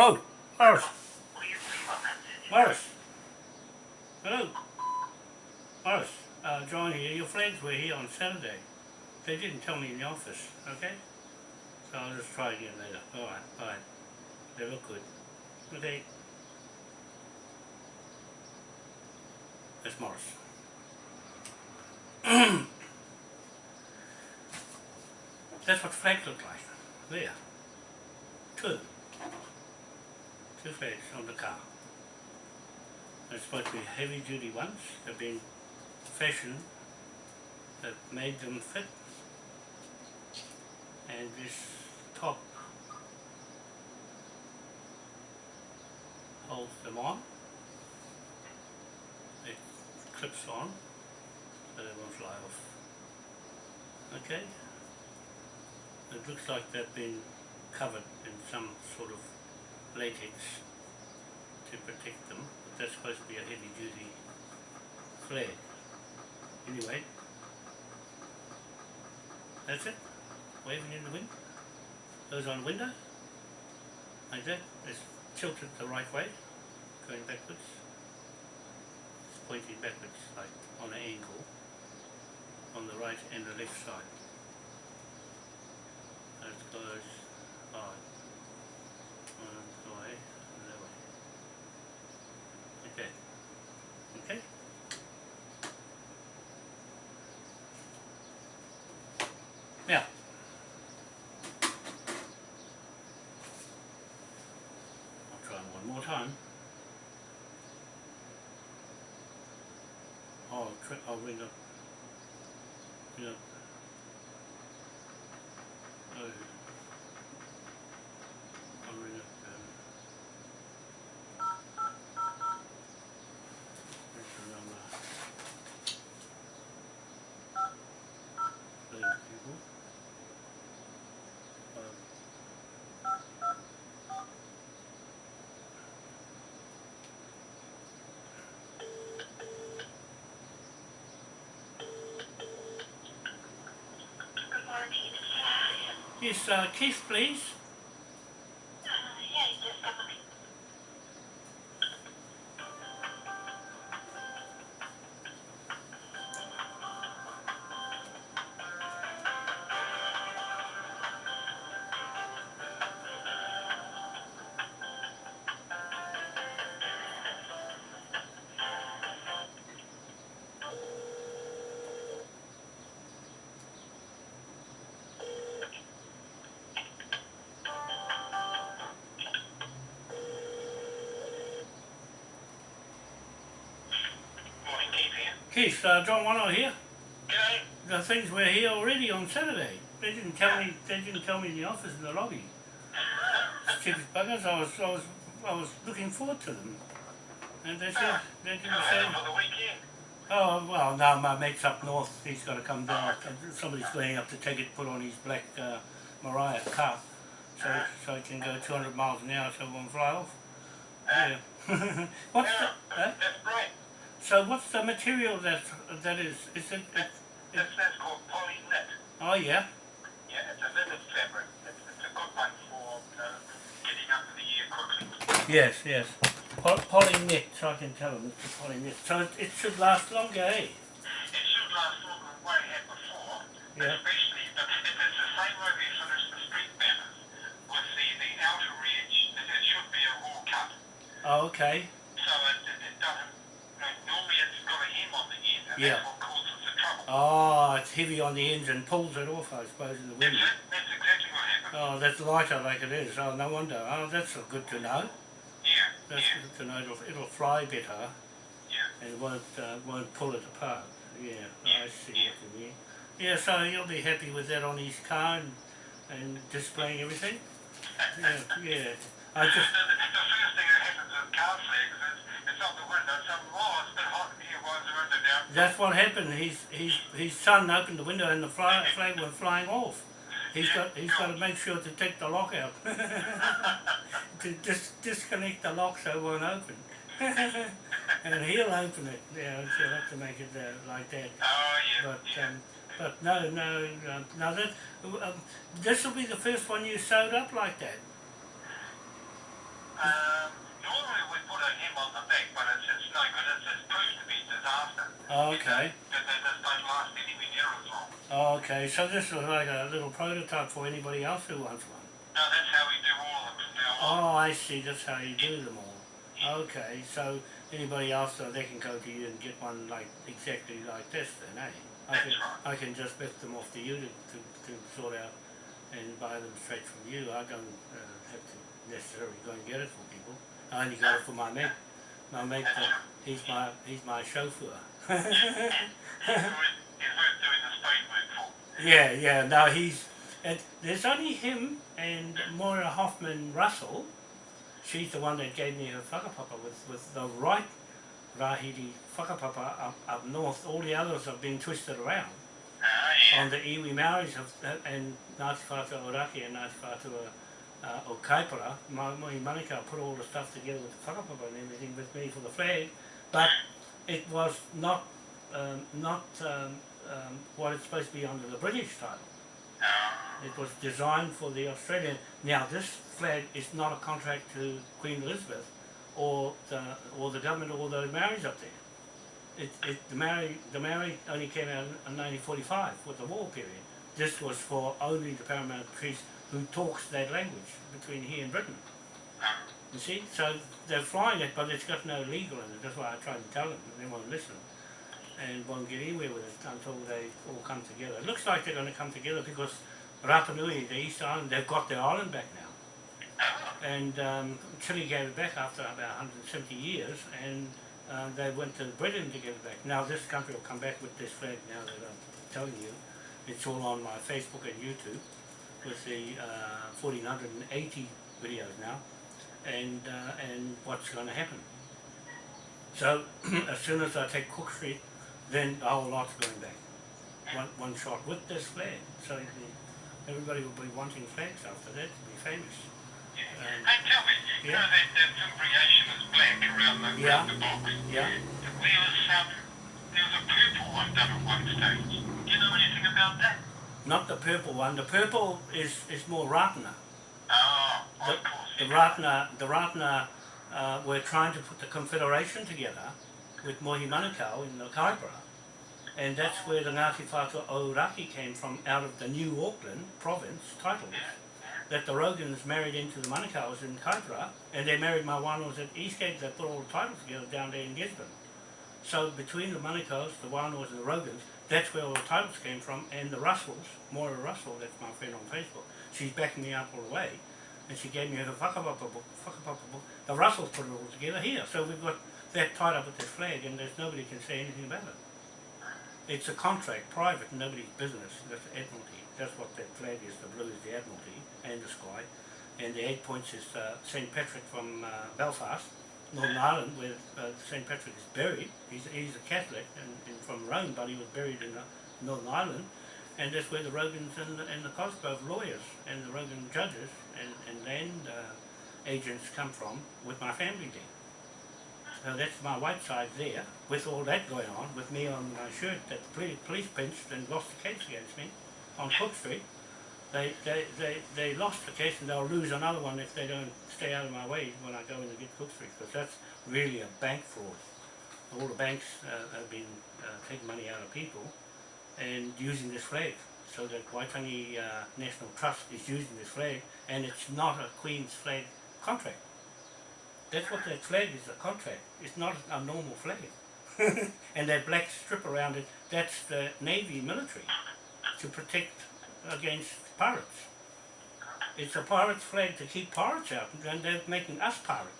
Hello, Morris. Morris. Hello. Morris, uh, John here. Your friends were here on Saturday. They didn't tell me in the office, okay? So I'll just try again later. Alright, bye. They look good. Okay. That's Morris. That's what flags look like. There. Two. Flags on the car. They're supposed to be heavy duty ones. They've been fashioned that made them fit. And this top holds them on. It clips on so they won't fly off. Okay? It looks like they've been covered in some sort of latex to protect them, but that's supposed to be a heavy duty flare. Anyway, that's it. Waving in the wind. Goes on window. Like that. It's tilted the right way, going backwards. It's pointing backwards, like on an angle, on the right and the left side. That goes on. One way, that way. Like that. Okay? Now, I'll try one more time. I'll, try, I'll ring up. Ring up. Oh. I'll ring up. Um, where's the number? Those people. Um, Good morning. Yes, uh, Keith, please. Keith uh, John Wano here. G'day. The things were here already on Saturday. They didn't tell me. They didn't tell me in the office in the lobby. Stupid buggers. I was, I was, I was looking forward to them, and they said they didn't say. are for the weekend? Oh well, now my mate's up north. He's got to come down. Somebody's going up to take it, put on his black uh, Mariah car, so so he can go 200 miles an hour, so it won't fly off. Yeah. what's Yeah, the, that's great. So what's the material that that is? Is it? it That's, that's called poly knit. oh yeah. Yeah, it's a knitted fabric. It's, it's a good one for uh, getting up in the air quickly. Yes, yes. Poly, knit, so I can tell them it's a poly knit. So it, it should last longer, eh? It should last longer than what it had before, Yeah. especially but if it's the same way we finished the street banners with the, the outer edge, it, it should be a raw cut. Oh, okay. So it, it, it doesn't, you know, normally it's got a hem on the end and Yeah. that's what causes the trouble. Oh, it's heavy on the ends and pulls it off, I suppose, in the wind. it, that's exactly what happened. Oh, that's lighter like it is. Oh, no wonder. Oh, that's good to know. Yeah, That's yeah, good to know. It'll, it'll fly better yeah. and won't uh, won't pull it apart. Yeah, I see what you mean. Yeah, so you'll be happy with that on his car and, and displaying everything? Yeah, yeah. I just, the, the first thing that happens with car flags is it's on the window, it's a bit hot in here, the window down? That's what happened. His his his son opened the window and the fly, flag went flying off. He's got he's got to make sure to take the lock out to dis, disconnect the lock so it won't open. and he'll open it. Yeah, so you'll have to make it uh, like that. Oh, yeah, But yeah. um, but no no um, no that um, this will be the first one you sewed up like that. Um, normally we put a hymn on the back, but it's, it's no good. It's, it's proved to be disaster. Oh, okay. That they just don't last anywhere near as long. Oh, okay, so this was like a little prototype for anybody else who wants one. No, that's how we do all of them now. Oh, I see, that's how you do them all. Okay, so anybody else, so they can go to you and get one like, exactly like this then, eh? I That's can, right. I can just lift them off to you to, to, to sort out and buy them straight from you. I don't uh, have to necessarily go and get it for people. I only got it for my mate. My mate, uh, he's my, he's my chauffeur. He's worth, doing the speed work for. Yeah, yeah. No, he's and there's only him and Moira Hoffman Russell. She's the one that gave me her whakapapa with with the right Rahiri whakapapa up, up north. All the others have been twisted around. Ah, yeah. On the iwi Maoris of, and Ngāti Whātua Oraki and Ngāti Whātua uh, o Kaipara, my, my Manukau put all the stuff together with the whakapapa and everything with me for the flag, but it was not um, not um, um, what it's supposed to be under the British title. It was designed for the Australian. Now this flag is not a contract to Queen Elizabeth or the or the government or the Maoris up there. It, it the Maori the Maori only came out in 1945 with the war period. This was for only the paramount priest who talks that language between here and Britain. You see, so they're flying it, but it's got no legal in it. That's why I tried to tell them, but they won't listen, and won't get anywhere with it until they all come together. It looks like they're going to come together because Rapa Nui, the East Island, they've got their island back now, and um, Chile gave it back after about 170 years, and uh, they went to Britain to get it back. Now this country will come back with this flag. Now that I'm telling you, it's all on my Facebook and YouTube with the uh, 1480 videos now and uh, and what's going to happen. So as soon as I take Cook Street, then the whole lot's going back. One, one shot with this flag. So you can- everybody will be wanting flags after that to be famous. yeah. Um, Hey, tell me, you yeah. know that, that is black around the, Yeah. around the box? Yeah. There was, um, there was a purple one done at one stage. Do you know anything about that? Not the purple one. The purple is, is more Ratana. Oh, The, the. Ratana, the Ratana uh, were trying to put the confederation together with Mohi Manukau in the Kaipara. And that's where the Ngāti Whātua Ōraki came from, out of the New Auckland province titles. That the Rogans married into the Manukau's in Kaipara, and they married my Wānoas at Eastgate, they put all the titles together down there in Gisborne. So between the Manukau's, the Wānoas and the Rogans, that's where all the titles came from, and the Russells, Moira Russell, that's my friend on Facebook, she's backing me up all the way, and she gave me her whakapapa book, whakapapa book. The Russells put it all together here, so we've got that tied up with this flag, and there's nobody can say anything about it. It's a contract, private, nobody's business, that's Admiralty, that's what that flag is, the blue is the Admiralty, and the sky, and the eight points is uh, St. Patrick from uh, Belfast, Northern Ireland, where uh, St. Patrick is buried. He's, he's a Catholic and, and from Rome, but he was buried in uh, Northern Ireland. And that's where the Rogans and the, and the Cosgrove lawyers and the Rogan judges and, and land uh, agents come from with my family there. So that's my white side there, with all that going on, with me on my shirt that the police pinched and lost the case against me on Cook Street. They, they, they, they lost the case and they'll lose another one if they don't stay out of my way when I go in to get Cook Street, because that's really a bank fraud. All the banks uh, have been uh, taking money out of people and using this flag. So the Waitangi uh, National Trust is using this flag and it's not a Queen's flag contract. That's what that flag is, a contract. It's not a normal flag. and that black strip around it, that's the Navy military to protect against pirates. It's a pirate's flag to keep pirates out, and they're making us pirates.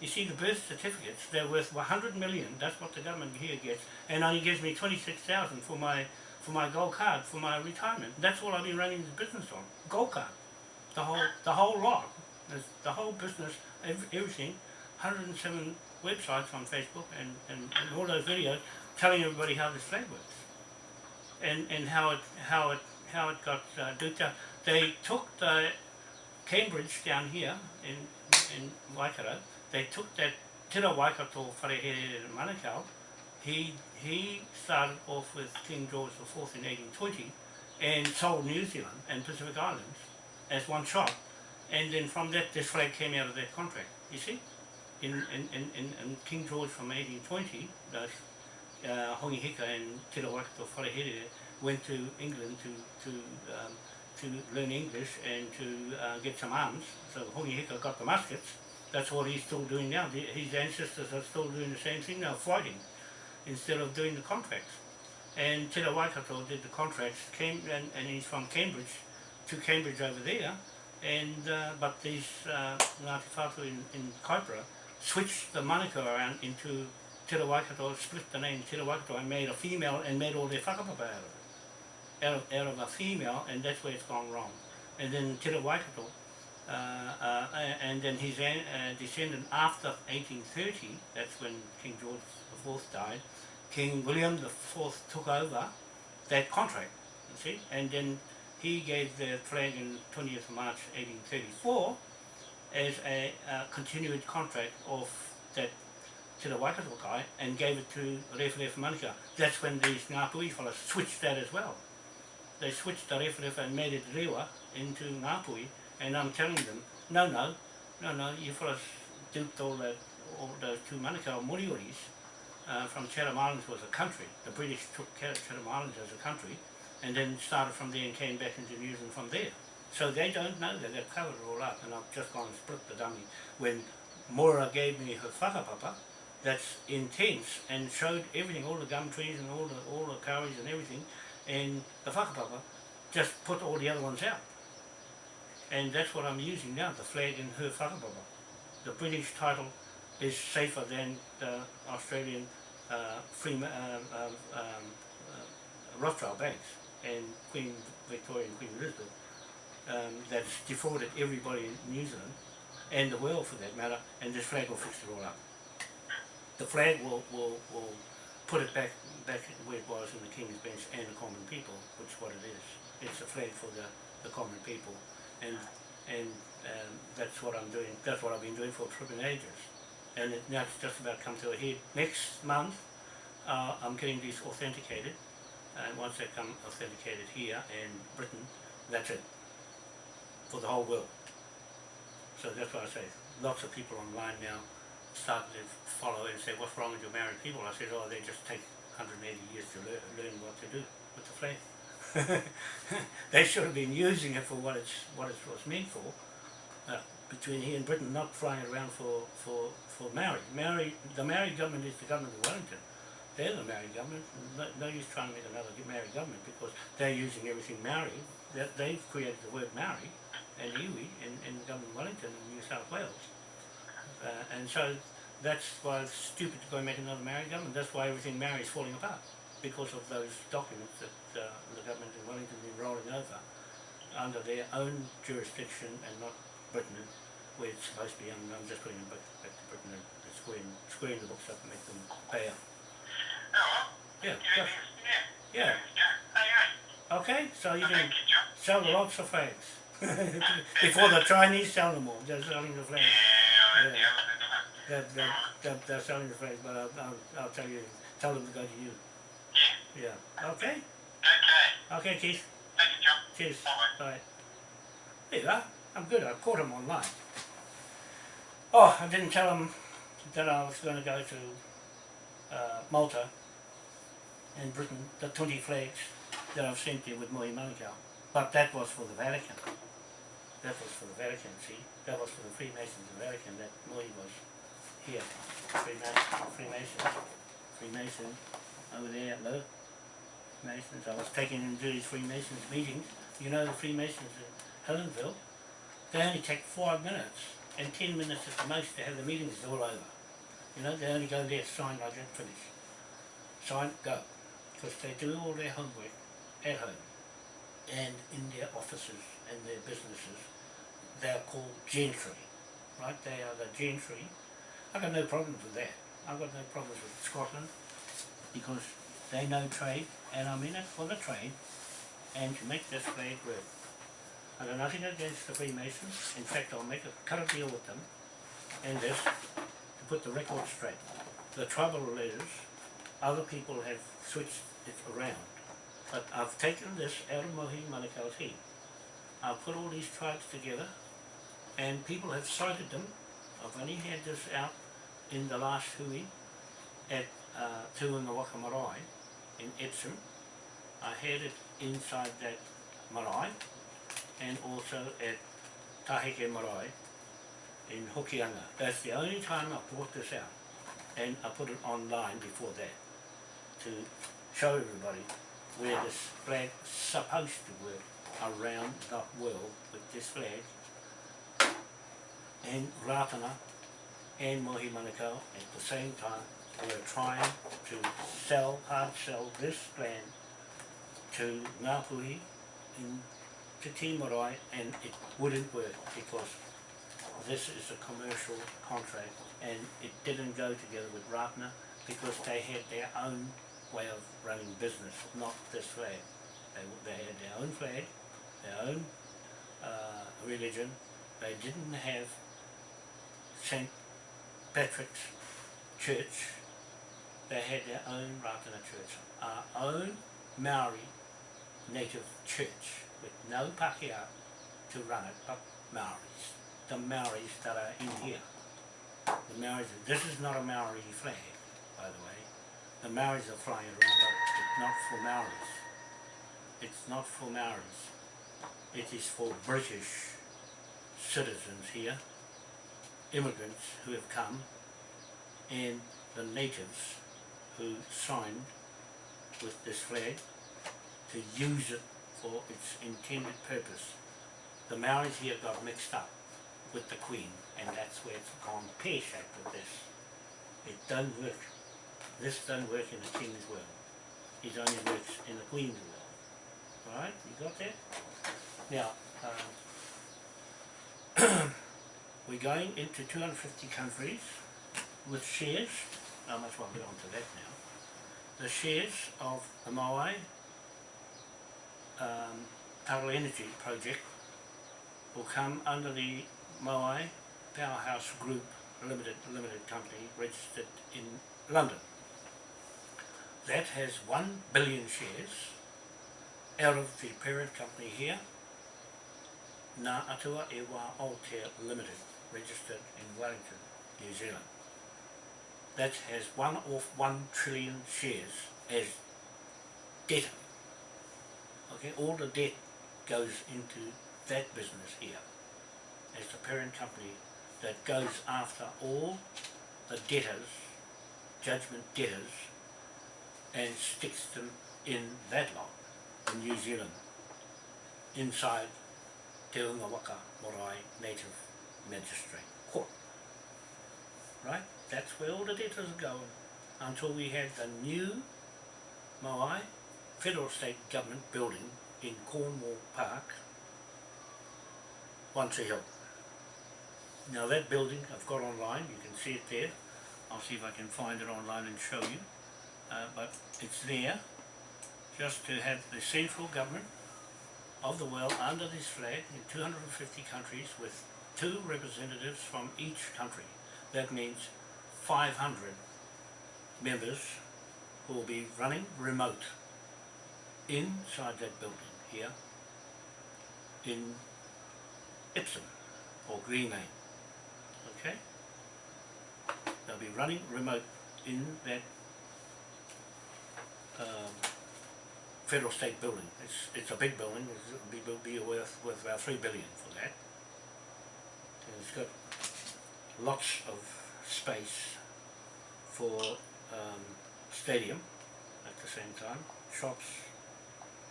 You see, the birth certificates, they're worth 100 million, that's what the government here gets, and only gives me 26,000 for my for my gold card, for my retirement. That's all I've been running the business on, gold card. The whole, the whole lot, the whole business, everything, 107 websites on Facebook and, and, and all those videos telling everybody how this flag works and, and how it how it how it got uh, duped. They took the Cambridge down here in in Waikato. They took that Tira Waikato Wharehere in Manukau. He he started off with King George IV in 1820 and sold New Zealand and Pacific Islands as one shot And then from that, this flag came out of that contract, you see? In, in, in, in, in King George from 1820, those, uh, Hongi Hika and Te Rawakato Wharehere went to England to, to, um, to learn English and to uh, get some arms. So Hongi Hika got the muskets. That's what he's still doing now. The- His ancestors are still doing the same thing now, fighting, instead of doing the contracts. And Te Waikato did the contracts, came, and, and he's from Cambridge to Cambridge over there, and uh, but these uh, Ngāti Whātua in, in Kaipara switched the moniker around into Te Waikato, split the name Te Waikato and made a female and made all their whakapapa out of it. Out of, out of a female, and that's where it's gone wrong. And then Te Waikato, uh, uh, and then his an, uh, descendant after 1830, that's when King George IV died, King William IV took over that contract, you see, and then he gave the flag in 20th March 1834 as a uh, continued contract of that to the Waikato guy and gave it to Rewharewha Manuka. That's when these Ngāpuhi fellas switched that as well. They switched the Rewharewha and made it Rewa into Ngāpuhi and I'm telling them, no, no, no, no, you fellas duped all, that, all those two Manukau Morioris uh, from Chatham Islands was a country. The British took Chatham Islands as a country and then started from there and came back into New Zealand from there. So they don't know that they've covered it all up and I've just gone and split the dummy. When Mora gave me her whakapapa, that's intense and showed everything, all the gum trees and all the all the curries and everything, and the whakapapa just put all the other ones out. And that's what I'm using now, the flag in her whakapapa. The British title is safer than the Australian uh, free, um, um, um, uh, Rothschild banks and Queen Victoria and Queen Elizabeth um, that's defrauded everybody in New Zealand and the world for that matter, and this flag will fix it all up. The flag will, will, will put it back back where it was in the King's Bench and the common people, which is what it is. It's a flag for the, the common people, and and um, that's what I'm doing. That's what I've been doing for tripping ages, and it, now it's just about come to a head. Next month, uh, I'm getting these authenticated, and once they come authenticated here in Britain, that's it for the whole world. So that's why I say lots of people online now start to follow and say, what's wrong with your married people? I said, oh, they just take 180 years to learn, learn what to do with the flag. they should have been using it for what it's what it was meant for. Uh, between here and Britain, not flying around for for for Maori. Maori, the Maori government is the government of Wellington. They're the Maori government. No, no use trying to make another Maori government because they're using everything Maori. That they've created the word Maori and iwi in, in government of Wellington in New South Wales. Uh, and so that's why it's stupid to go and make another Maori government. That's why everything Maori is falling apart because of those documents that uh, the government in Wellington been rolling over under their own jurisdiction and not Britain, where it's supposed to be. And I'm just putting them back, back to Britain and squaring, squaring the books up and make them pay up. Oh, Yeah, yeah, yeah. yeah. Yeah, hey, hey. Okay, so you can sell lots of flags. Before the Chinese sell them all, they're selling the flags. Yeah, They're, they're, they're, they're selling the flags, but I'll, I'll, I'll tell you, tell them to go to you. Yeah. Yeah. Okay. Okay. Okay, Keith. Thank you, John. Cheers. Bye. Bye. There you are. I'm good. I caught him online. Oh, I didn't tell him that I was going to go to uh, Malta and Britain, the 20 flags that I've sent there with Moe Manukau. But that was for the Vatican. That was for the Vatican, see? That was for the Freemasons of the Vatican, that Moe was here. Freemason, Freemason, Freemason, over there, hello. Freemasons, I was taking him to these Freemasons meetings. You know the Freemasons in Helensville. They only take five minutes and ten minutes at the most to have the meetings all over. You know, they only go there, sign like that, finish. Sign, go. Because they do all their homework at home and in their offices and their businesses. They are called gentry, right? They are the gentry. I've got no problems with that. I've got no problems with Scotland because they know trade and I'm in it for the trade and to make this trade work. I've got nothing against the Freemasons. In fact, I'll make a cut deal with them and this to put the record straight. The trouble is, other people have switched it around. But I've taken this out of Mohi Manukau's head. I've put all these tribes together and people have cited them. I've only had this out in the last hui at uh, Te Unga Waka Marae in Epsom. I had it inside that marae and also at Taheke Marae in Hokianga. That's the only time I brought this out and I put it online before that to show everybody where this flag supposed to work around the world with this flag and Ratana and Mohi Manukau at the same time were trying to sell, hard sell this land to Ngāpuhi in Te Timarai and it wouldn't work because this is a commercial contract and it didn't go together with Ratana because they had their own way of running business, not this flag. They, they had their own flag, their own uh, religion. They didn't have St. Patrick's Church. They had their own Ratana Church, our own Maori native church with no Pākehā to run it, but Maoris. The Maoris that are in here. The Maoris, this is not a Maori flag, by the way. The Maoris are flying around, but it's not for Maoris. It's not for Maoris. It is for British citizens here, immigrants who have come, and the natives who signed with this flag to use it for its intended purpose. The Maoris here got mixed up with the Queen, and that's where it's gone pear-shaped with this. It doesn't work. This doesn't work in the King's world. It only works in the Queen's world. Alright, you got that? Now, um, we're going into 250 countries with shares. I might as well get on to that now. The shares of the Maui um, Tidal Energy project will come under the Maui Powerhouse Group Limited Limited Company registered in London. That has 1 billion shares out of the parent company here, Ngā Atua e Wā Aotea Limited, registered in Wellington, New Zealand. That has one off 1 trillion shares as debtor Okay, all the debt goes into that business here as the parent company that goes after all the debtors, judgment debtors, and sticks them in that lot in New Zealand, inside Te Unga Waka Marae Native Magistrate Court. Right? That's where all the debtors are going until we have the new Moai federal state government building in Cornwall Park, Tree Hill. Now that building I've got online, you can see it there. I'll see if I can find it online and show you. Uh, but it's there just to have the central government of the world under this flag in 250 countries with two representatives from each country. That means 500 members who will be running remote inside that building here in Epsom or Green Lane. Okay? They'll be running remote in that um, federal state building. It's it's a big building. It'll be, be worth worth about three billion it's got lots of space for um, stadium at the same time, shops,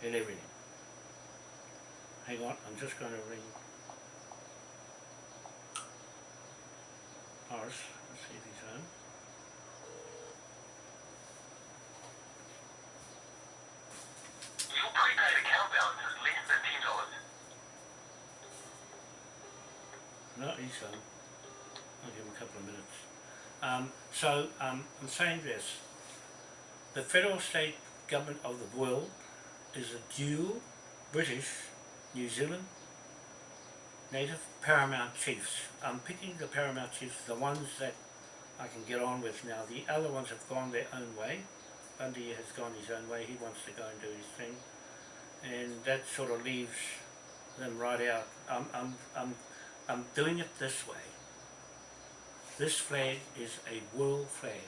and everything. Hang on, I'm just going to ring Horace, let's see if he's home. Your prepaid account balance is less than ten dollars. No, he's home. I'll give him a couple of minutes. Um, so, um, I'm saying this. The federal state government of the world is a dual British, New Zealand, native paramount chiefs. I'm picking the paramount chiefs, the ones that I can get on with now. The other ones have gone their own way. Bundy has gone his own way, he wants to go and do his thing. And that sort of leaves them right out. I'm, I'm, I'm I'm doing it this way. This flag is a world flag.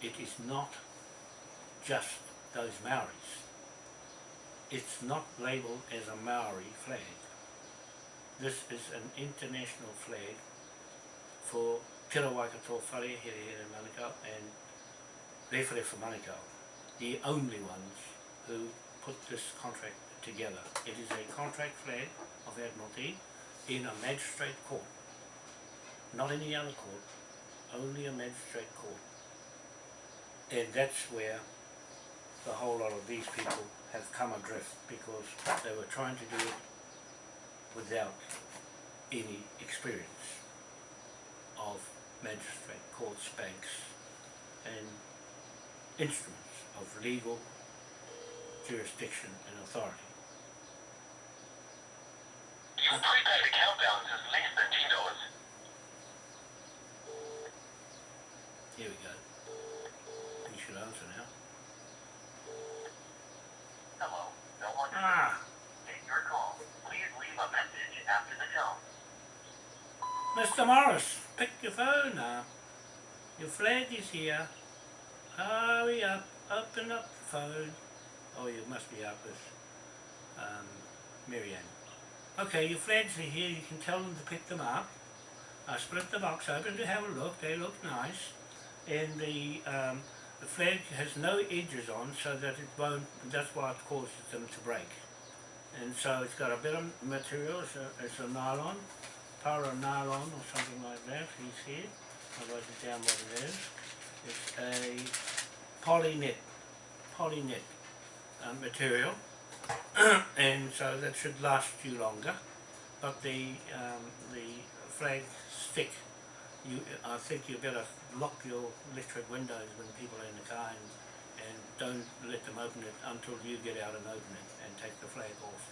It is not just those Maoris. It's not labelled as a Maori flag. This is an international flag for Te Whare Here Here Manukau and Rewhare for Manukau, the only ones who put this contract together. It is a contract flag of Admiralty in a magistrate court, not any other court, only a magistrate court. And that's where the whole lot of these people have come adrift because they were trying to do it without any experience of magistrate courts, banks and instruments of legal jurisdiction and authority. Your prepaid account balance is less than ten dollars. Here we go. You should answer now. Hello, no one to Ah, take your call. Please leave a message after the tone. Mr. Morris, pick your phone up. Your flag is here. Hurry up, open up the phone. Oh, you must be up with um, Marianne. Okay, your flags are here. You can tell them to pick them up. I split the box open to have a look. They look nice. And the um, the flag has no edges on so that it won't, that's why it causes them to break. And so it's got a bit of material, it's a, it's a nylon, para nylon or something like that, you see it. I'll write it down what it is. It's a polynet, polynet uh, material. and so that should last you longer. But the um, the flag stick, you I think you better lock your electric windows when people are in the car and, and don't let them open it until you get out and open it and take the flag off.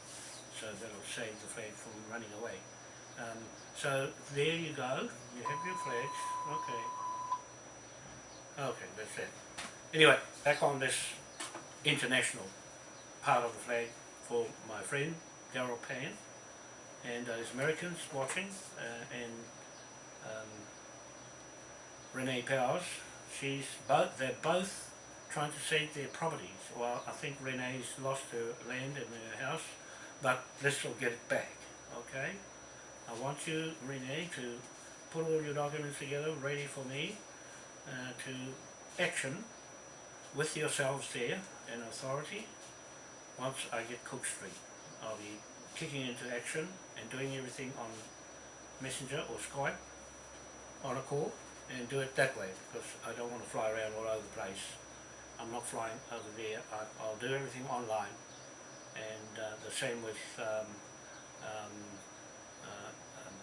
So that'll save the flag from running away. Um, so there you go. You have your flags. Okay. Okay, that's it. Anyway, back on this international part of the flag for my friend Daryl Pan and those Americans watching uh, and um, Renee Powers. She's both they're both trying to save their properties. Well, I think Renee's lost her land and her house, but this will get it back. Okay. I want you, Renee, to put all your documents together, ready for me uh, to action with yourselves there and authority once I get Cook Street. I'll be kicking into action and doing everything on Messenger or Skype on a call and do it that way because I don't want to fly around all over the place. I'm not flying over there. I, I'll do everything online and uh, the same with um, um, uh, um,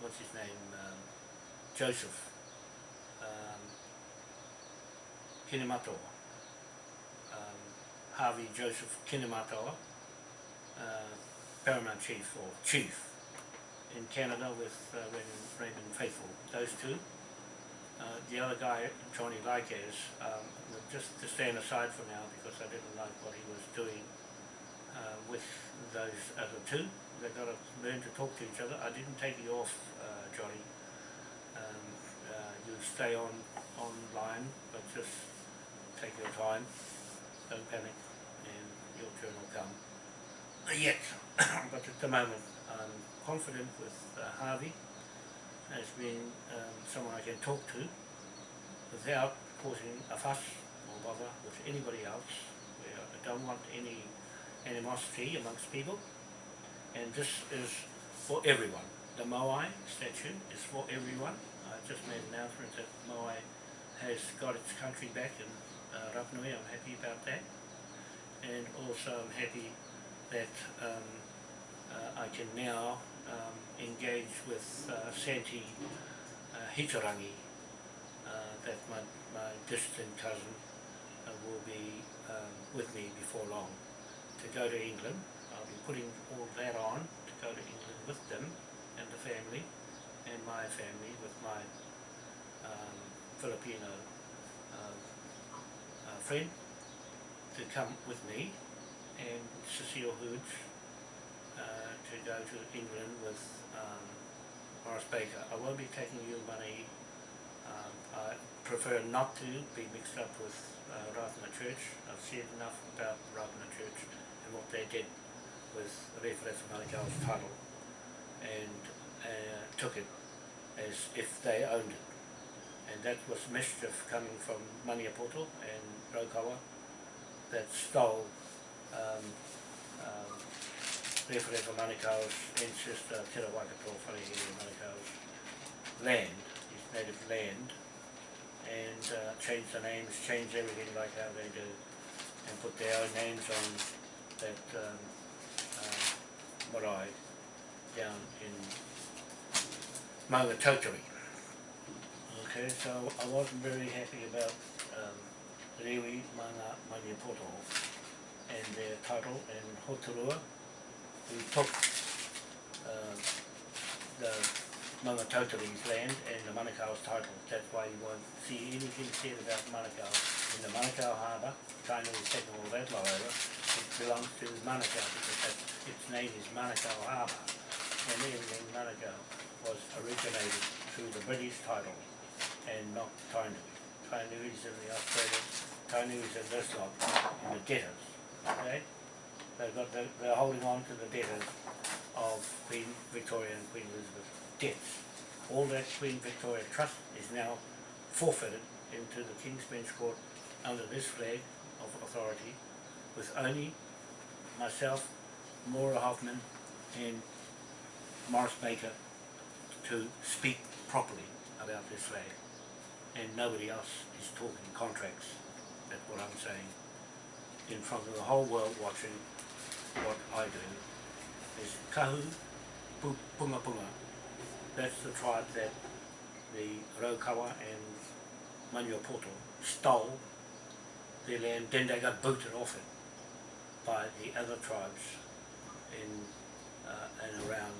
what's his name, um, Joseph um, Kinematoa, um, Harvey Joseph Kinematoa, uh, Paramount Chief or Chief in Canada with uh, Raymond, Raymond Faithful, those two. Uh, the other guy, Johnny Likes, um, just to stand aside for now because I didn't like what he was doing uh, with those other two. They've got to learn to talk to each other. I didn't take you off, uh, Johnny. Um, uh, you stay on online, but just take your time. Don't panic, and your turn will come. Yet, but at the moment, I'm confident with uh, Harvey as being um, someone I can talk to without causing a fuss or bother with anybody else. I don't want any animosity amongst people. And this is for everyone. The Moai statue is for everyone. I just made an announcement that Moai has got its country back in uh, Rapanui. I'm happy about that. And also I'm happy that um, uh, I can now um, engage with uh, Santi uh, Hitarangi, uh, that my, my distant cousin uh, will be um, with me before long to go to England. I'll be putting all that on to go to England with them and the family and my family with my um, Filipino uh, friend to come with me and Cecile Hoods uh, to go to England with um, Morris Baker. I won't be taking you money. Um, I prefer not to be mixed up with uh, Ratana Church. I've said enough about Ratana Church and what they did with Referef Malikao's title and uh, took it as if they owned it. And that was mischief coming from Maniapoto and Raukawa that stole um, um, Referefa Manikao's ancestor Te Rawakato Wharehere Manikao's land, his native land, and uh, change the names, change everything like how they do, and put their own names on that um, uh, marae down in Maungatautari. Okay, so I wasn't very happy about um, Rewi Mana Maniapoto and their title and Hoturoa. We took um, the Maungatautari's land and the Manukau's title. That's why you won't see anything said about Manukau. In the Manukau harbour, China is taking all that law over, it belongs to Manukau because its name is Manukau Harbour. And everything Manukau was originated through the British title and not Tainui. Tainui is in the Australian, Tainui is in this lot, in the debtors, okay? They've got, the- they're holding on to the debtors of Queen Victoria and Queen Elizabeth debts. All that Queen Victoria Trust is now forfeited into the King's Bench Court under this flag of authority with only myself, Moira Hoffman and Morris Baker to speak properly about this flag. And nobody else is talking contracts, that's what I'm saying. In front of the whole world watching what I do is Kahu Pu- Punga Punga. That's the tribe that the Raukawa and Manuapoto stole their land, then they got booted off it by the other tribes in uh, and around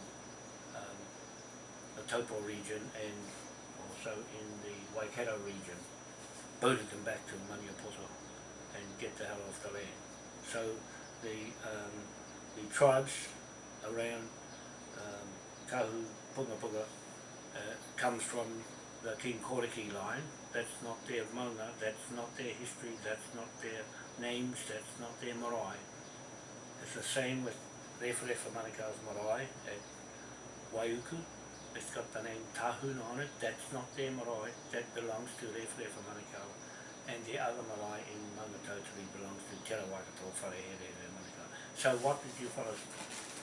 um, the Taupo region and also in the Waikato region, boated them back to Maniapoto and get the hell off the land. So the um, the tribes around um, Kahu Punga Punga uh, comes from the King Koriki line. That's not their mauna, that's not their history, that's not their names, that's not their marae. It's the same with Referefa Manukau's marae at Waiuku. It's got the name Tahuna on it, that's not their marae, that belongs to Referefa Manukau. And the other marae in Maungatautari belongs to Te Rawakato Wharehere Manukau. So what did you fellows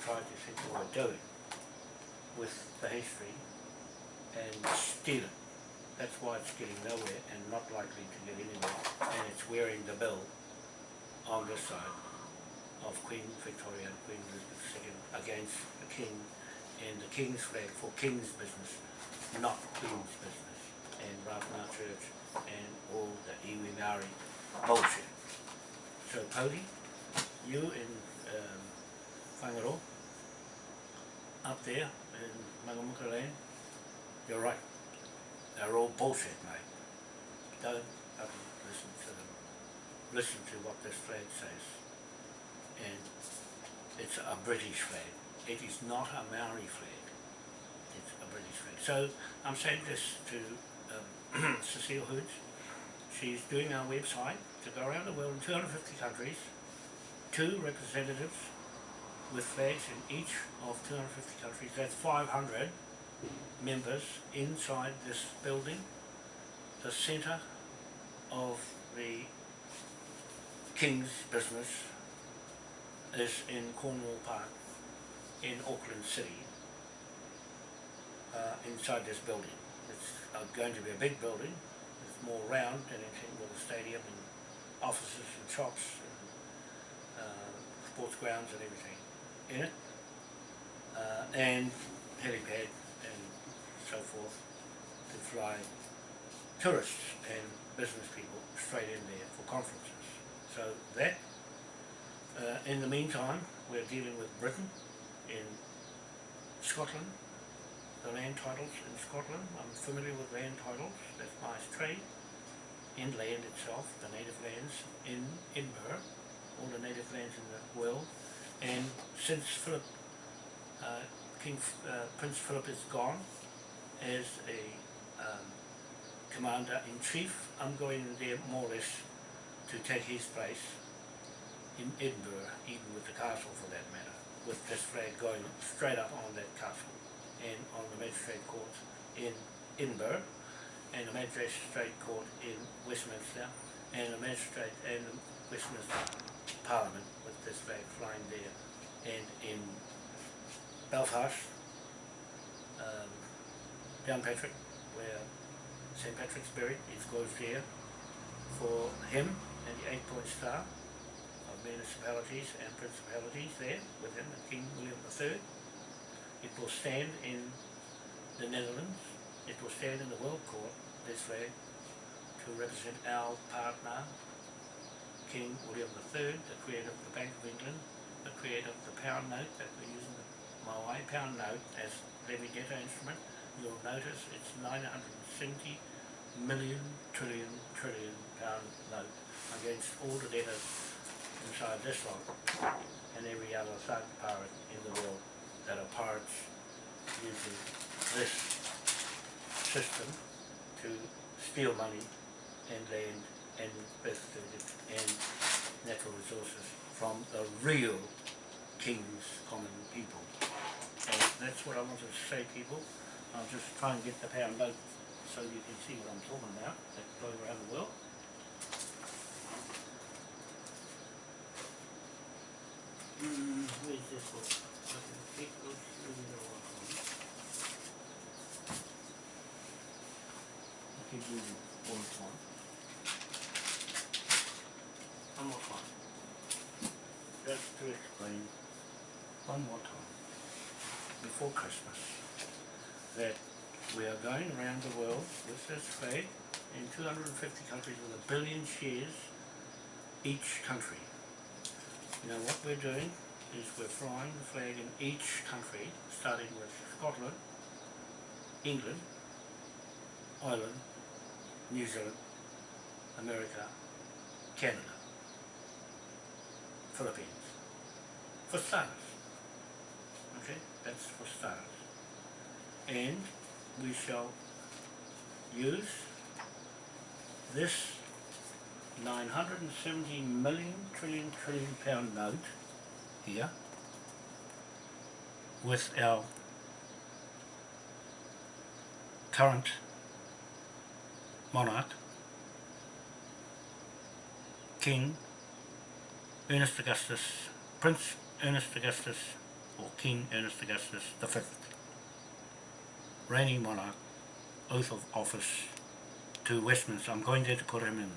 try to think were doing with the history and steal it? That's why it's getting nowhere and not likely to get anywhere. And it's wearing the bill on this side of Queen Victoria and Queen Elizabeth II against the King and the King's flag for King's business, not Queen's business. And Ratana Church and all the iwi Maori bullshit. So Cody, you in um, up there in Mangamuka land, you're right. They're all bullshit, mate. Don't listen to them. Listen to what this flag says. And it's a British flag. It is not a Maori flag. It's a British flag. So I'm saying this to um, Cecile Hoods. She's doing our website to go around the world in 250 countries, two representatives with flags in each of 250 countries. That's 500 members inside this building, the centre of the King's business is in Cornwall Park in Auckland City uh, inside this building. It's uh, going to be a big building, it's more round than anything with a stadium and offices and shops and uh, sports grounds and everything in it uh, and helipad and so forth to fly tourists and business people straight in there for conferences. So that, uh, in the meantime, we're dealing with Britain in Scotland, the land titles in Scotland. I'm familiar with land titles, that's my trade. In land itself, the native lands in Edinburgh, all the native lands in the world. And since Philip uh, King, uh, Prince Philip is gone as a um, commander-in-chief. I'm going there more or less to take his place in Edinburgh, even with the castle for that matter, with this flag going straight up on that castle and on the magistrate court in Edinburgh and the magistrate court in Westminster and the magistrate and the Westminster Parliament with this flag flying there. And in Belfast, um, Downpatrick, where St Patrick's buried, it goes there for him and the eight point star municipalities and principalities there with him and King William III. It will stand in the Netherlands, it will stand in the World Court, this flag, to represent our partner, King William III, the creator of the Bank of England, the creator of the pound note that we're using, the Maui pound note as levy debtor instrument. You'll notice it's 970 million trillion trillion pound note against all the debtors inside this lot and every other third pirate in the world that are pirates using this system to steal money and land and and natural resources from the real king's common people. That's what I wanted to say people. I'll just try and get the pound note so you can see what I'm talking about that goes around the world. The one. More time. To explain one more time before Christmas that we are going around the world with this flag in 250 countries with a billion shares each country. Now what we're doing is we're flying the flag in each country, starting with Scotland, England, Ireland, New Zealand, America, Canada, Philippines, for starters. Okay, that's for starters. And we shall use this 970 million trillion trillion pound note here with our current monarch King Ernest Augustus Prince Ernest Augustus or King Ernest Augustus the fifth reigning monarch oath of office to Westminster. I'm going there to put him in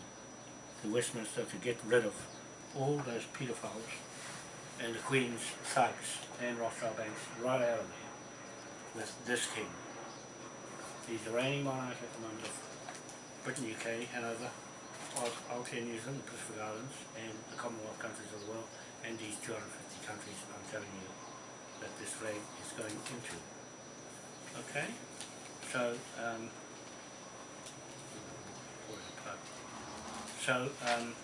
to Westminster to get rid of all those paedophiles and the Queen's thugs and Rothschild banks right out of there with this king. He's the reigning monarch at the moment of Britain, UK, Hanover, Aotearoa, New Zealand, the Pacific Islands and the Commonwealth countries of the world and these 250 countries I'm telling you that this flag is going into. Okay? So, um, So, um,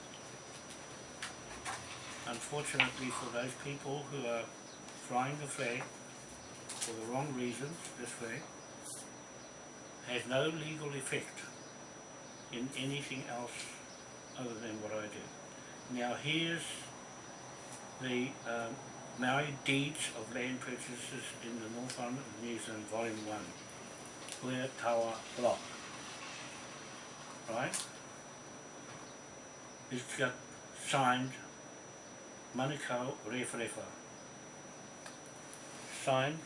unfortunately for those people who are flying the flag for the wrong reasons, this flag has no legal effect in anything else other than what I do. Now here's the um, Maori deeds of land purchases in the North Island of New Zealand, Volume 1, Where Tawa Block. Right? It's got signed Manukau Rewharewha. Signed,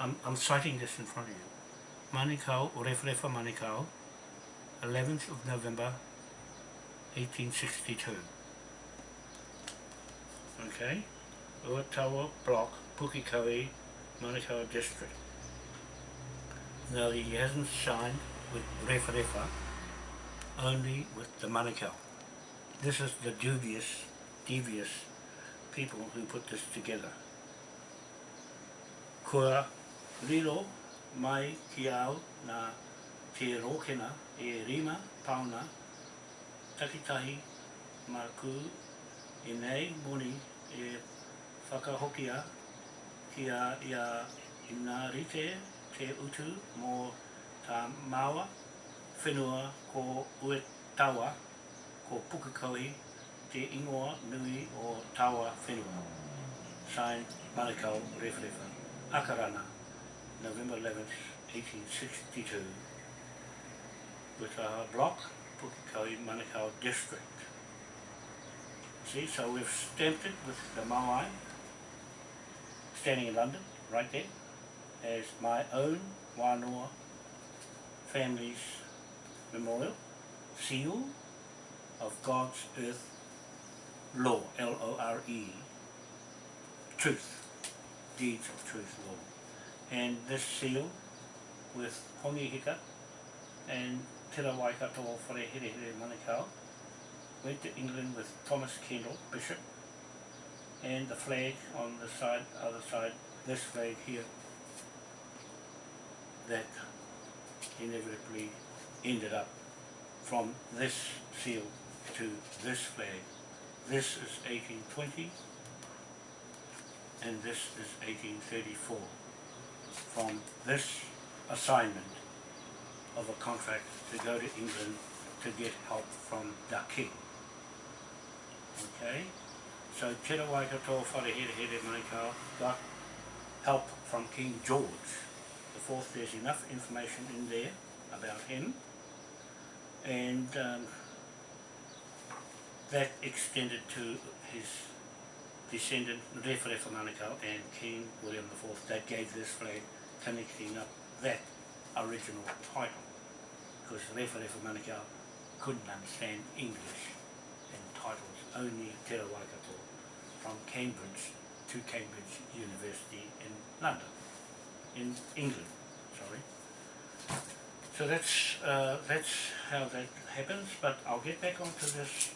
I'm, I'm citing this in front of you. Manukau Rewharewha Manukau, 11th of November 1862. Okay? Uatawa Block, Pukekohe, Manukau District. Now he hasn't signed with Rewharewha, only with the Manukau. This is the dubious, devious people who put this together. Kua riro mai ki au nā te rōkena e rima pauna takitahi mā kū e nei moni e whakahokia kia ia i ngā rite te utu mō tā māua whenua ko ue tawa ko Pukekohe te ingoa nui o tawa whenua. Signed Manukau Rewhirewha, Akarana, November 11th, 1862 with our block, Pukekohe Manukau District. See, so we've stamped it with the Maui standing in London, right there, as my own Wānoa family's memorial, seal of God's earth law, L-O-R-E, truth, deeds of truth law. And this seal with Hongi Hika and Tera Waikato o Whare Here Here Manukau went to England with Thomas Kendall, Bishop, and the flag on the side, other side, this flag here, that inevitably ended up from this seal to this flag. This is 1820 and this is 1834 from this assignment of a contract to go to England to get help from the king. Okay? So Tera Waikato Wharehere Here Manukau got help from King George the fourth. There's enough information in there about him and um, that extended to his descendant Rewharewha Manukau and King William IV that gave this flag connecting up that original title because Rewharewha Manukau couldn't understand English and titles, only Te Waikato from Cambridge to Cambridge University in London, in England, sorry. So that's, uh, that's how that happens, but I'll get back onto this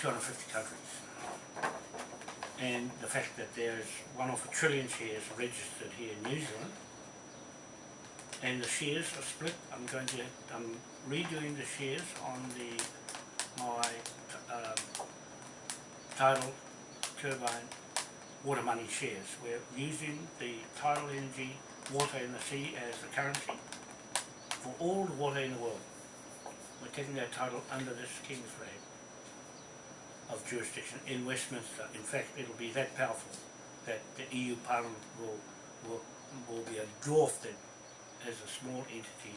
250 countries and the fact that there's one of a trillion shares registered here in New Zealand and the shares are split. I'm going to, I'm redoing the shares on the, my um, tidal turbine water money shares. We're using the tidal energy water in the sea as the currency for all the water in the world. We're taking that title under this King's flag of jurisdiction in Westminster. In fact, it'll be that powerful that the EU Parliament will, will, will be dwarfed as a small entity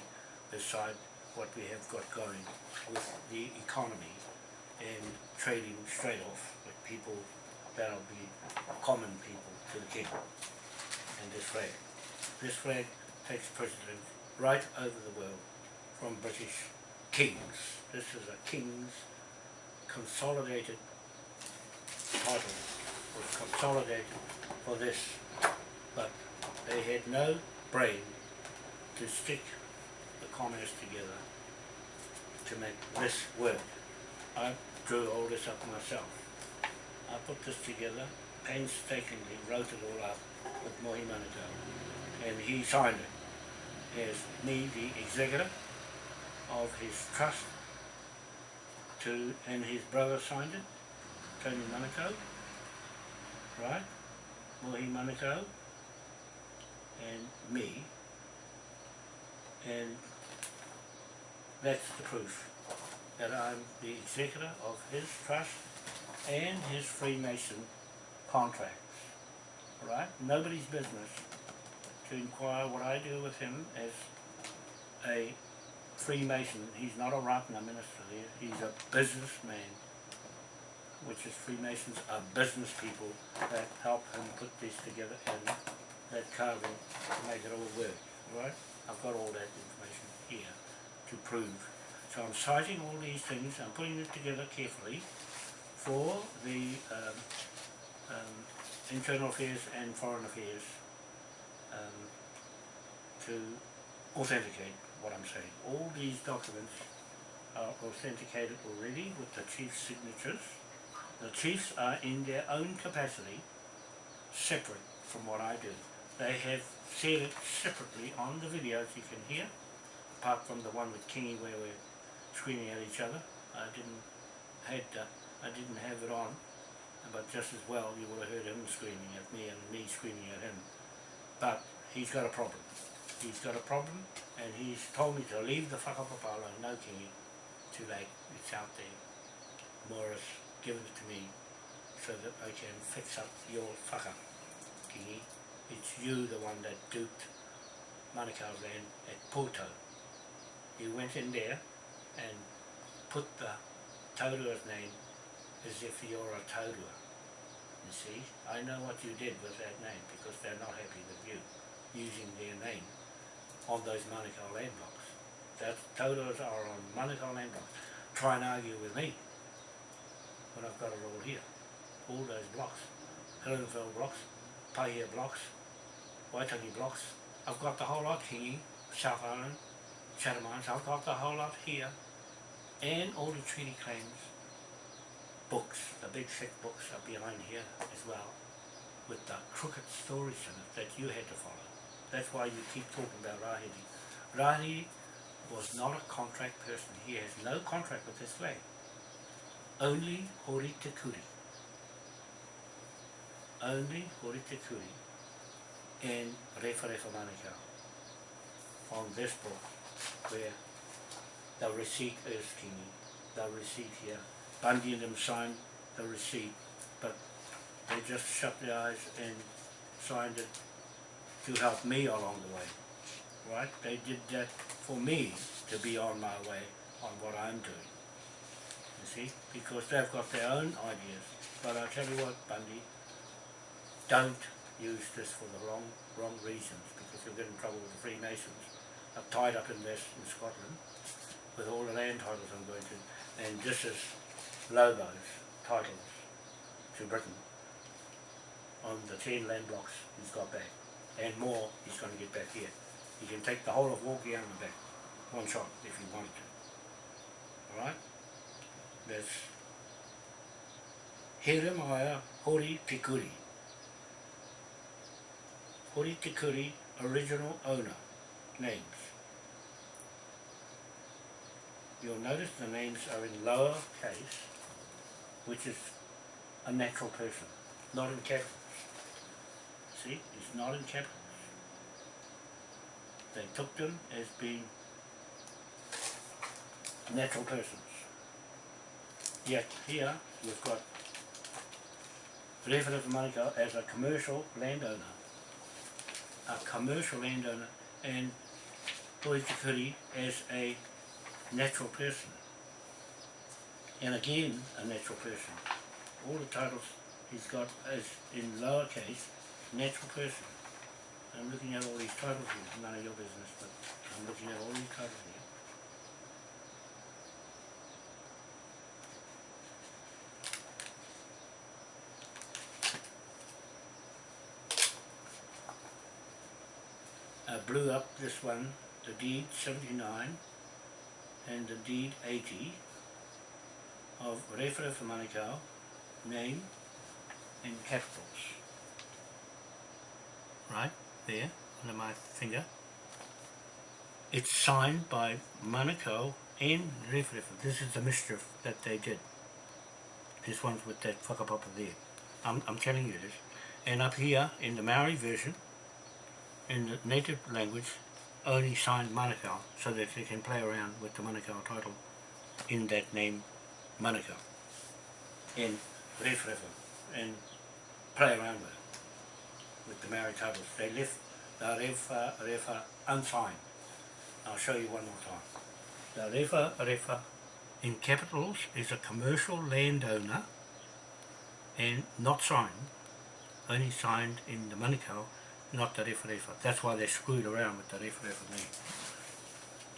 beside what we have got going with the economy and trading straight off with people that'll be common people to the king and this flag. This flag takes precedence right over the world from British kings. This is a king's consolidated title was consolidated for this, but they had no brain to stick the commerce together to make this work. I drew all this up myself. I put this together, painstakingly wrote it all up with Mohi Manukau, and he signed it as me, the executor of his trust, to, and his brother signed it, Tony Manukau, right? Mohi Manukau, and me, and that's the proof that I'm the executor of his trust and his Freemason contracts. Right? Nobody's business to inquire what I do with him as a Freemason. He's not a Ratana minister. He's a businessman, which is Freemasons are business people that help him put this together and that carving to make it all work. Right? I've got all that information here to prove. So I'm citing all these things, I'm putting it together carefully for the um, um, internal affairs and foreign affairs um, to authenticate what I'm saying. All these documents are authenticated already with the chief's signatures. The chiefs are in their own capacity separate from what I do. They have said it separately on the videos you can hear, apart from the one with Kingy where we're screaming at each other. I didn't had I didn't have it on but just as well you would have heard him screaming at me and me screaming at him. But he's got a problem. He's got a problem and he's told me to leave the whakapapala no kingi too late, it's out there. Morris given it to me so that I can fix up your whaka kingi. It's you the one that duped Manukau's land at Porto. You went in there and put the Taurua's name as if you're a Taurua. You see, I know what you did with that name because they're not happy with you using their name on those Manukau land blocks. That Tauruas are on Manukau land blocks. Try and argue with me when I've got it all here. All those blocks. Helensville blocks, Paihia blocks, Waitangi blocks. I've got the whole lot here, South Island, Chatham Islands, I've got the whole lot here. And all the treaty claims books, the big thick books are behind here as well, with the crooked stories in it that you had to follow. That's why you keep talking about Rahiri. Rahiri was not a contract person. He has no contract with this flag. Only Hori Te Kuri. Only Hori Te Kuri and Refa Refa Manukau on this book where the receipt is kingi, the receipt here. Bundy and them signed the receipt, but they just shut their eyes and signed it to help me along the way. Right? They did that for me to be on my way on what I'm doing. You see? Because they've got their own ideas. But I tell you what, Bundy, don't use this for the wrong wrong reasons because you'll get in trouble with the Freemasons. Are tied up in this in Scotland with all the land titles I'm going to. And this is Lobo's titles to Britain on the 10 land blocks he's got back. And more he's going to get back here. He can take the whole of Walkiana back, one shot if he wanted to. Alright? That's Heremaya Hori Tikuri. Hori Tikuri, original owner, names. You'll notice the names are in lower case, which is a natural person, not in capital. See, it's not in capitals. They took them as being natural persons. Yet here we've got Rewhara Manukau as a commercial landowner. A commercial landowner and Toitikuri as a natural person. And again, a natural person. All the titles he's got is in lowercase, natural person. I'm looking at all these titles here, none of your business, but I'm looking at all these titles here. I blew up this one, the deed 79 and the deed 80 of Refere for Manukau, name in capitals. Right there, under my finger. It's signed by Manukau and Refere. This is the mischief that they did. This one's with that whakapapa there. I'm, I'm telling you this. And up here in the Maori version, in the native language, only signed Manukau so that they can play around with the Manukau title in that name Manukau in Ref Refa and play around with it with the titles. They left the Refa Refa unsigned. I'll show you one more time. The Refa Refa in capitals is a commercial landowner and not signed, only signed in the Manukau not the Refa Refa. That's why they screwed around with the Refa Refa name.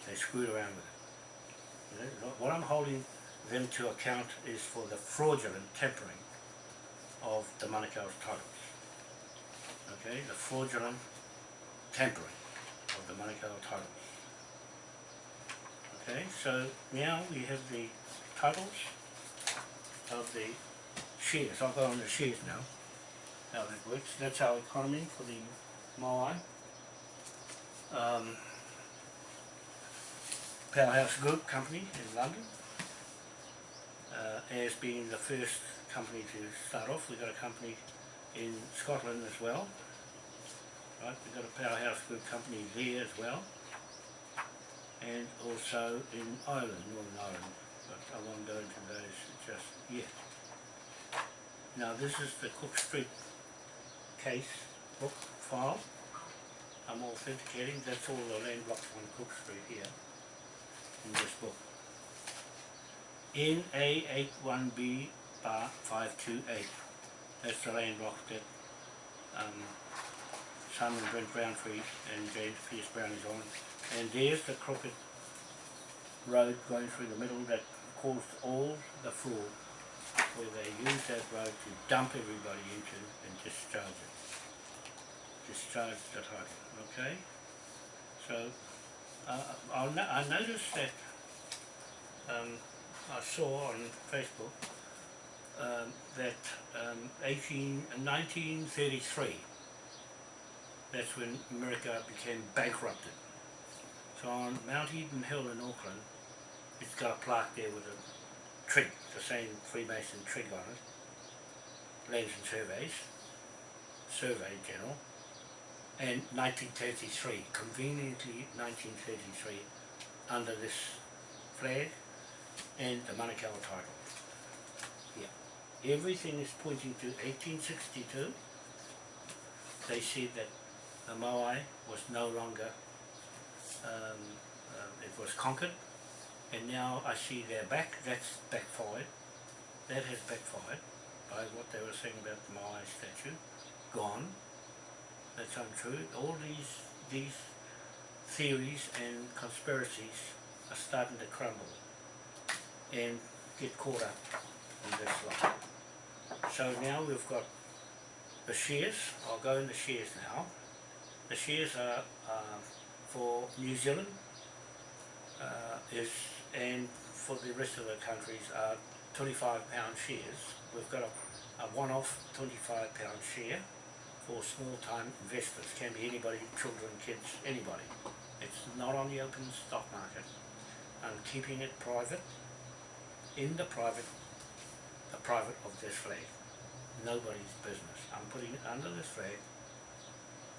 They screwed around with it. What I'm holding them to account is for the fraudulent tampering of the Manukau's titles. Okay, the fraudulent tampering of the Manukau titles. Okay, so now we have the titles of the shares. I'll go on the shares now. How that works. That's our economy for the Moai. Um, Powerhouse Group Company in London. uh, as being the first company to start off. We've got a company in Scotland as well. Right, we've got a powerhouse group company there as well. And also in Ireland, Northern Ireland, but I won't go into those just yet. Now this is the Cook Street case book file. I'm authenticating, that's all the land blocks on Cook Street here in this book. NA81B bar 528. That's the that um, Simon Brent Browntree and James Pierce Brown is on. And there's the crooked road going through the middle that caused all the fraud where they used that road to dump everybody into and discharge it. Discharge the title, okay? So, uh, no I noticed that um, I saw on Facebook um, that um, 18, 1933, that's when America became bankrupted. So on Mount Eden Hill in Auckland, it's got a plaque there with a trig, the same Freemason trig on it, Lands and Surveys, Survey General, and 1933, conveniently 1933, under this flag and the Manukau title. Everything is pointing to 1862. They said that the Moai was no longer, um, uh, it was conquered, and now I see they're back, that's backfired. That has backfired by what they were saying about the Moai statue. Gone. That's untrue. All these, these theories and conspiracies are starting to crumble and get caught up in this lot. So now we've got the shares, I'll go in the shares now. The shares are uh, for New Zealand uh, is and for the rest of the countries are 25 pound shares. We've got a, a one-off 25 pound share for small time investors, can be anybody, children, kids, anybody. It's not on the open stock market. I'm keeping it private in the private, private of this flag. Nobody's business. I'm putting it under this flag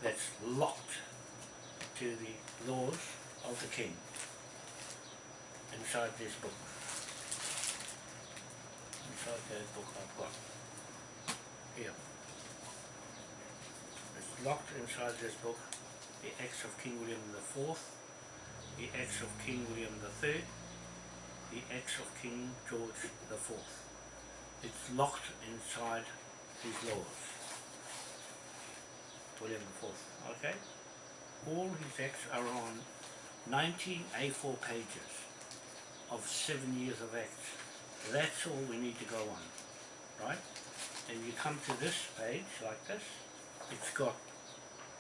that's locked to the laws of the king inside this book. Inside that book I've got here. It's locked inside this book the acts of King William the Fourth, the acts of King William the Third, the acts of King George the Fourth. It's locked inside his laws. William Fourth, okay? All his acts are on 19 A4 pages of seven years of acts. That's all we need to go on, right? And you come to this page like this, it's got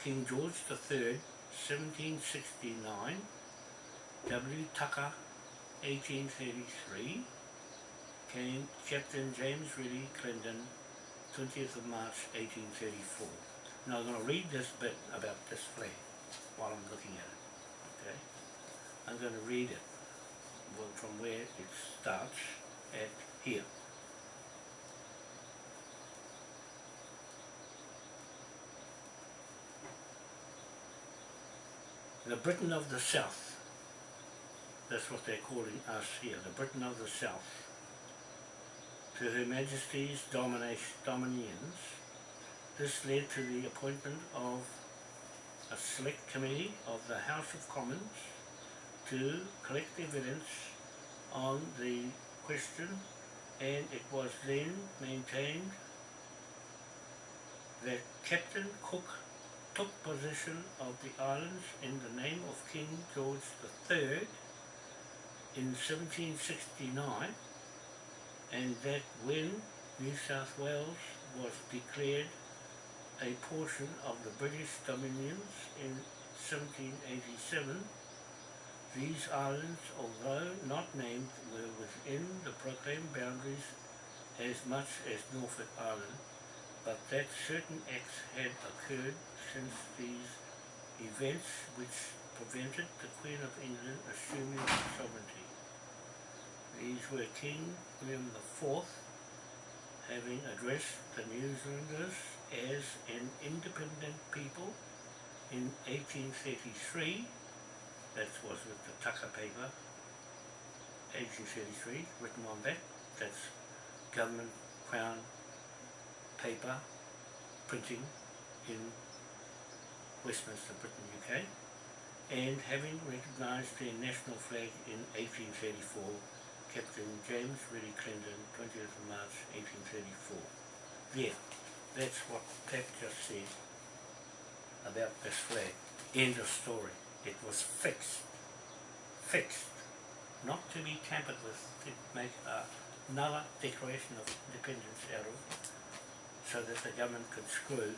King George III, 1769, W. Tucker, 1833, Captain James Reddy Clendon, 20th of March 1834. Now I'm going to read this bit about this flag while I'm looking at it. Okay, I'm going to read it from where it starts at here. The Britain of the South that's what they're calling us here, the Britain of the South. To Her Majesty's dominions, this led to the appointment of a select committee of the House of Commons to collect evidence on the question and it was then maintained that Captain Cook took possession of the islands in the name of King George III in 1769 and that when New South Wales was declared a portion of the British dominions in 1787, these islands, although not named, were within the proclaimed boundaries as much as Norfolk Island, but that certain acts had occurred since these events which prevented the Queen of England assuming sovereignty. These were King William IV having addressed the New Zealanders as an independent people in 1833, that was with the Tucker paper, 1833, written on that, that's government crown paper printing in Westminster, Britain, UK, and having recognised their national flag in 1834, Captain James Reddy Clendon, 20th of March 1834. Yeah, that's what Pat just said about this flag. End of story. It was fixed. Fixed. Not to be tampered with to make another declaration of independence out of so that the government could screw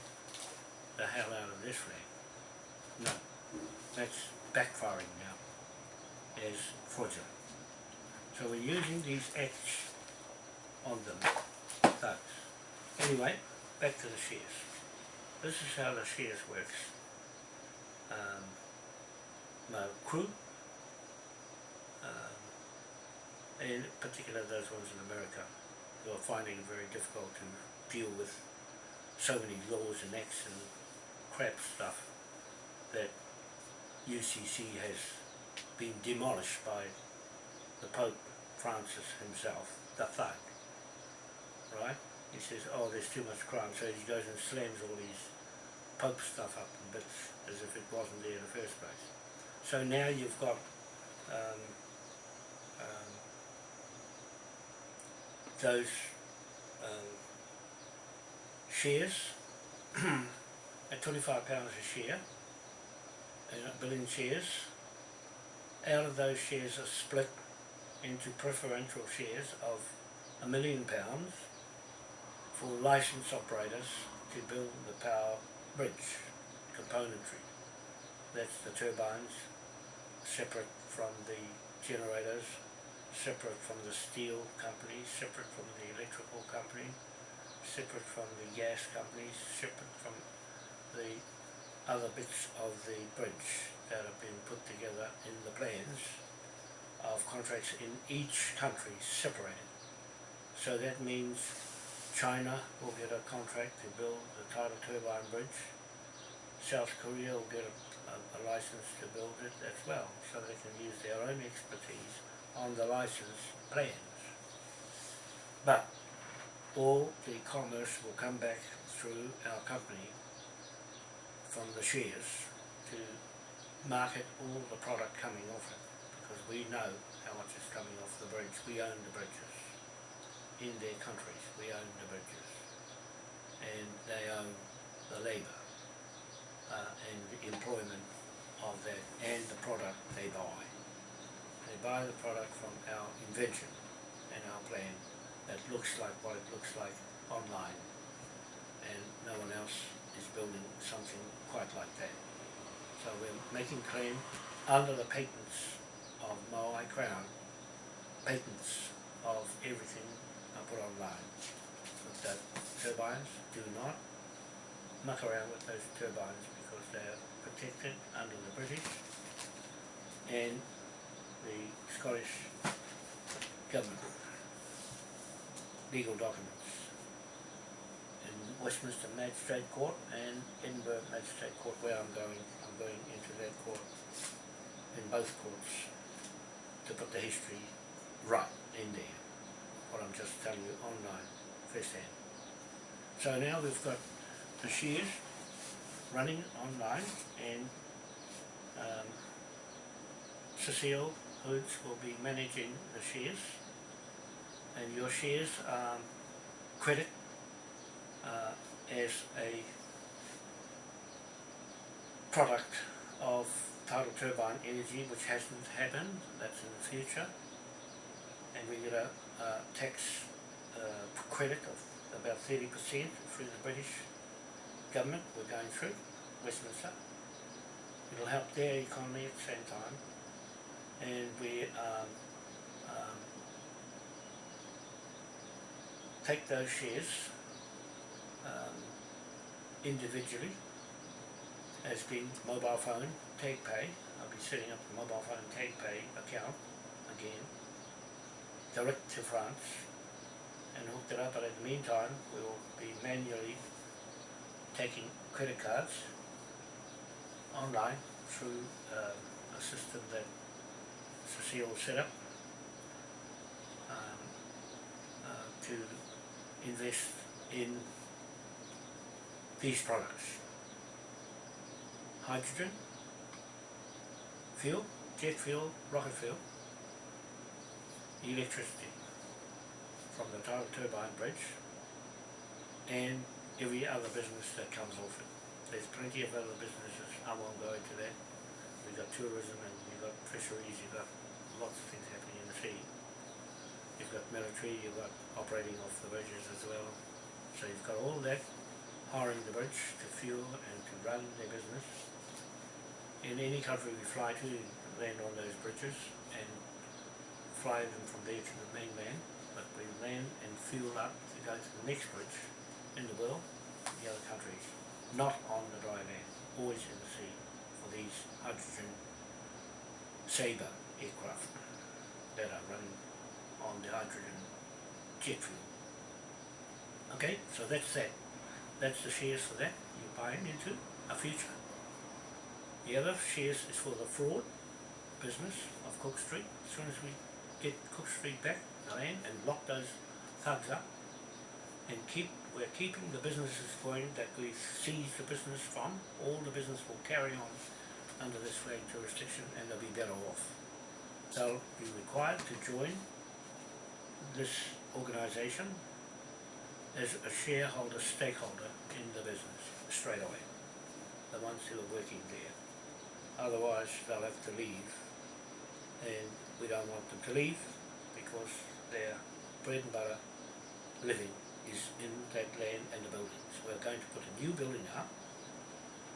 the hell out of this flag. No. That's backfiring now as fraudulent. So we're using these acts on them. Anyway, back to the shears. This is how the shears works. Um, my crew, um, in particular those ones in America, who are finding it very difficult to deal with so many laws and acts and crap stuff that UCC has been demolished by the Pope Francis himself, the thug, right? He says, oh, there's too much crime, so he goes and slams all these Pope stuff up in bits as if it wasn't there in the first place. So now you've got um, um, those um, shares at £25 a share, a billion shares. Out of those shares are split into preferential shares of a million pounds for licensed operators to build the power bridge componentry. That's the turbines, separate from the generators, separate from the steel company, separate from the electrical company, separate from the gas companies, separate from the other bits of the bridge that have been put together in the plans of contracts in each country separated. So that means China will get a contract to build the tidal turbine bridge. South Korea will get a, a, a license to build it as well, so they can use their own expertise on the license plans. But all the commerce will come back through our company from the shares to market all the product coming off it because we know how much is coming off the bridge. We own the bridges in their countries. We own the bridges, and they own the labour uh, and the employment of that and the product they buy. They buy the product from our invention and our plan that looks like what it looks like online, and no one else is building something quite like that. So we're making claim under the patents of Maui Crown patents of everything I put online. With the turbines, do not muck around with those turbines because they are protected under the British and the Scottish government. Legal documents. In Westminster Magistrate Court and Edinburgh Magistrate Court where I'm going, I'm going into that court in both courts to put the history right in there. What I'm just telling you online, first hand. So now we've got the shares running online and um, Cecile Hoods will be managing the shares and your shares um, credit uh, as a product of tidal turbine energy which hasn't happened, that's in the future. And we get a, a tax uh, credit of about 30% through the British government we're going through, Westminster. It'll help their economy at the same time. And we um, um, take those shares um, individually as being mobile phone take pay. I'll be setting up a mobile phone take pay account again direct to France and hooked it up, but in the meantime, we'll be manually taking credit cards online through um, a system that Cecile set up um, uh, to invest in these products. Hydrogen, fuel, jet fuel, rocket fuel, electricity from the tur- turbine bridge and every other business that comes off it. There's plenty of other businesses, I won't go into that. We've got tourism and you've got fisheries, you've got lots of things happening in the sea. You've got military, you've got operating off the bridges as well. So you've got all that hiring the bridge to fuel and to run their business. In any country we fly to, land on those bridges and fly them from there to the mainland, but we land and fuel up to go to the next bridge in the world, the other countries, not on the dry land, always in the sea for these hydrogen saber aircraft that are running on the hydrogen jet fuel. Okay, so that's that. That's the shares for that. You're buying into a future. The other shares is for the fraud business of Cook Street. As soon as we get Cook Street back, the land, and lock those thugs up, and keep, we're keeping the businesses going that we seized the business from. All the business will carry on under this flag jurisdiction, and they'll be better off. They'll be required to join this organisation as a shareholder, stakeholder in the business straight away. The ones who are working there. Otherwise, they'll have to leave. And we don't want them to leave because their bread and butter living is in that land and the buildings. We're going to put a new building up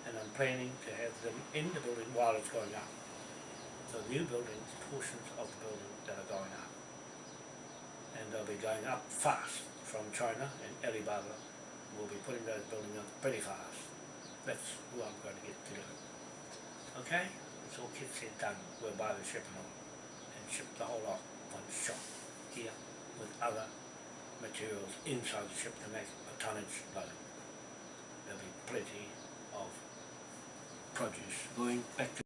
and I'm planning to have them in the building while it's going up. So new buildings, portions of the building that are going up. And they'll be going up fast from China and Alibaba will be putting those buildings up pretty fast. That's who I'm going to get to do. Okay? It's all kids said done. We'll buy the ship and all and ship the whole lot one shot here with other materials inside the ship to make a tonnage load. There'll be plenty of produce going back to